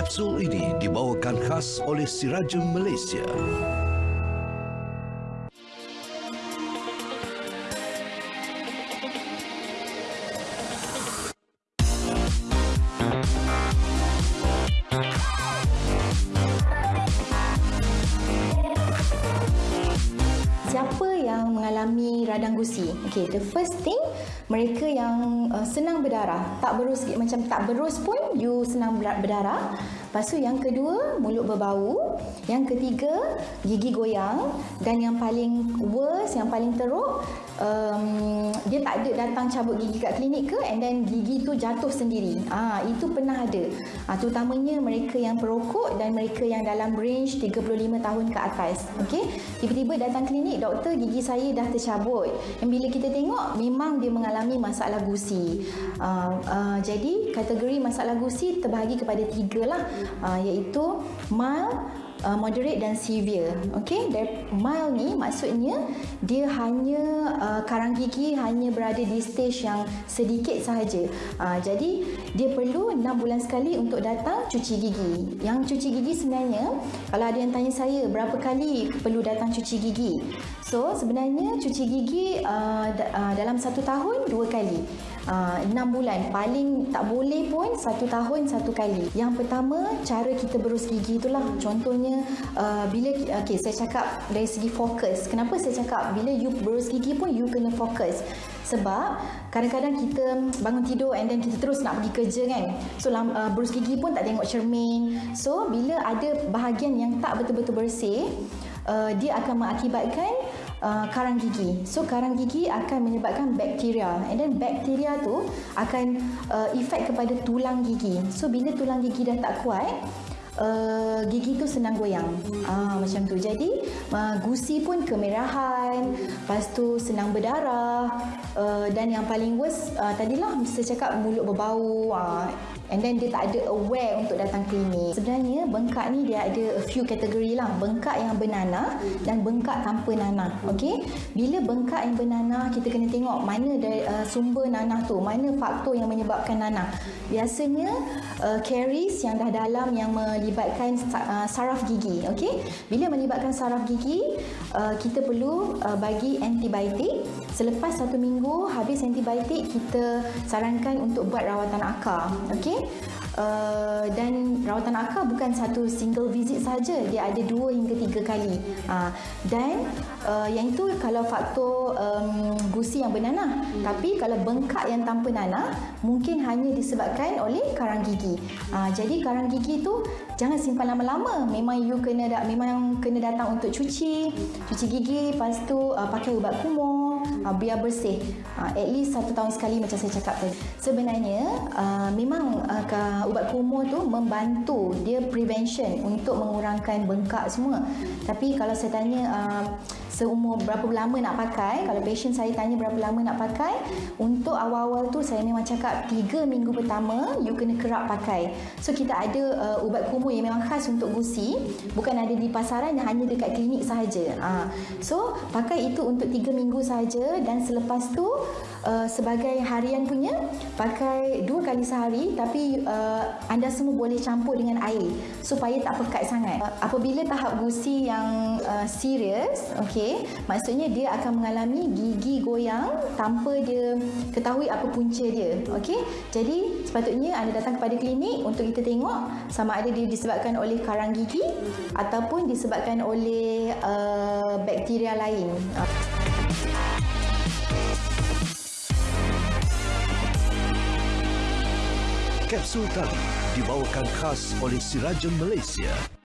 Kapsul ini dibawakan khas oleh Sirajem Malaysia. Mengalami radang gusi? Okay, the first thing, mereka yang uh, senang berdarah. Tak berus, macam tak berus pun, you senang ber- berdarah. Lepas tu yang kedua, mulut berbau. Yang ketiga, gigi goyang. Dan yang paling worst, yang paling teruk, um, dia tak ada datang cabut gigi kat klinik ke and then gigi tu jatuh sendiri. Ah, itu pernah ada. Ah, terutamanya mereka yang perokok dan mereka yang dalam range 35 tahun ke atas. Okey. Tiba-tiba datang klinik, doktor gigi saya dah tercabut. Dan bila kita tengok memang dia mengalami masalah gusi. Uh, uh, jadi kategori masalah gusi terbahagi kepada tiga lah uh, iaitu mild, uh, moderate dan severe. Okey, dari mild ni maksudnya dia hanya uh, karang gigi hanya berada di stage yang sedikit sahaja. Uh, jadi dia perlu 6 bulan sekali untuk datang cuci gigi. Yang cuci gigi sebenarnya kalau ada yang tanya saya berapa kali perlu datang cuci gigi. So sebenarnya cuci gigi uh, uh, dalam satu tahun dua kali. Uh, 6 bulan. Paling tak boleh pun satu tahun satu kali. Yang pertama cara kita berus gigi itulah. Contohnya uh, bila okay, saya cakap dari segi fokus. Kenapa saya cakap bila you berus gigi pun you kena fokus? Sebab kadang-kadang kita bangun tidur and then kita terus nak pergi kerja kan. So uh, berus gigi pun tak tengok cermin. So bila ada bahagian yang tak betul-betul bersih uh, dia akan mengakibatkan uh, karang gigi. So karang gigi akan menyebabkan bakteria and then bakteria tu akan uh, efek kepada tulang gigi. So bila tulang gigi dah tak kuat, Uh, gigi tu senang goyang ah, macam tu jadi uh, gusi pun kemerahan lepas tu senang berdarah uh, dan yang paling worst uh, tadilah saya cakap mulut berbau uh, and then dia tak ada aware untuk datang klinik. Sebenarnya bengkak ni dia ada a few kategori lah. Bengkak yang bernanah dan bengkak tanpa nanah. Okey. Bila bengkak yang bernanah kita kena tengok mana dari uh, sumber nanah tu, mana faktor yang menyebabkan nanah. Biasanya uh, caries yang dah dalam yang melibatkan uh, saraf gigi. Okey. Bila melibatkan saraf gigi, uh, kita perlu uh, bagi antibiotik. Selepas satu minggu habis antibiotik kita sarankan untuk buat rawatan akar. Okey. Uh, dan rawatan akar bukan satu single visit saja. Dia ada dua hingga tiga kali. Uh, dan uh, yang itu kalau faktor um, gusi yang bernanah. Hmm. tapi kalau bengkak yang tanpa nanah mungkin hanya disebabkan oleh karang gigi. Uh, jadi karang gigi tu jangan simpan lama-lama. Memang you kena memang kena datang untuk cuci cuci gigi lepas tu uh, pakai ubat kumur uh, biar bersih. Uh, at least satu tahun sekali macam saya cakap tadi. Sebenarnya uh, memang uh, ubat kumur tu membantu dia prevention untuk mengurangkan bengkak semua. Tapi kalau saya tanya uh, seumur berapa lama nak pakai kalau patient saya tanya berapa lama nak pakai untuk awal-awal tu saya memang cakap 3 minggu pertama you kena kerap pakai. So kita ada uh, ubat kumur yang memang khas untuk gusi bukan ada di pasaran hanya dekat klinik sahaja. Uh, so pakai itu untuk 3 minggu sahaja dan selepas tu uh, sebagai harian punya pakai dua kali sehari tapi uh, anda semua boleh campur dengan air supaya tak pekat sangat uh, apabila tahap gusi yang uh, serius okey maksudnya dia akan mengalami gigi goyang tanpa dia ketahui apa punca dia okey jadi sepatutnya anda datang kepada klinik untuk kita tengok sama ada dia disebabkan oleh karang gigi ataupun disebabkan oleh uh, bakteria lain uh. Kapsul tali dibawakan khas oleh Sirajem Malaysia.